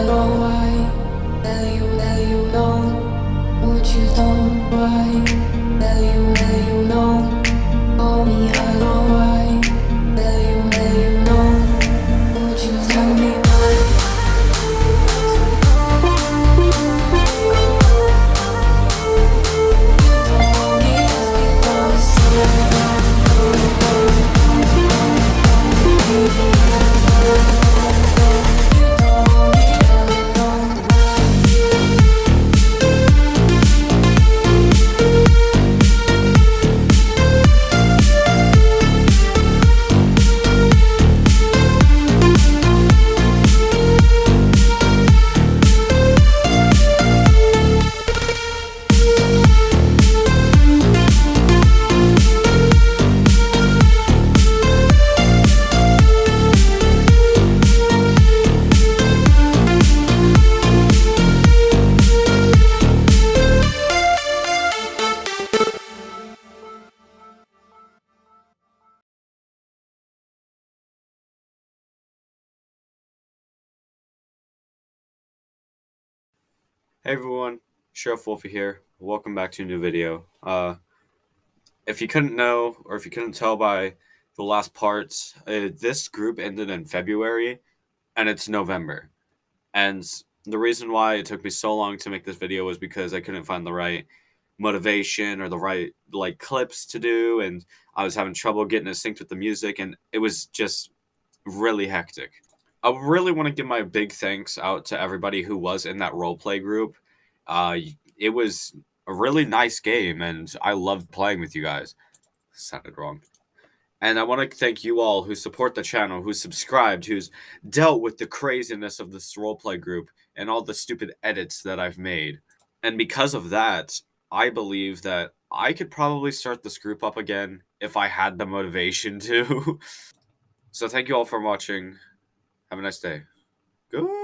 I know why, tell you, tell you no, what you don't. why? Hey everyone, Sheriff Wolfie here. Welcome back to a new video. Uh, if you couldn't know, or if you couldn't tell by the last parts, uh, this group ended in February, and it's November. And the reason why it took me so long to make this video was because I couldn't find the right motivation or the right like clips to do, and I was having trouble getting it synced with the music, and it was just really hectic. I really want to give my big thanks out to everybody who was in that roleplay group. Uh, it was a really nice game, and I loved playing with you guys. Sounded wrong. And I want to thank you all who support the channel, who subscribed, who's dealt with the craziness of this roleplay group and all the stupid edits that I've made. And because of that, I believe that I could probably start this group up again if I had the motivation to. so thank you all for watching. Have a nice day. Good.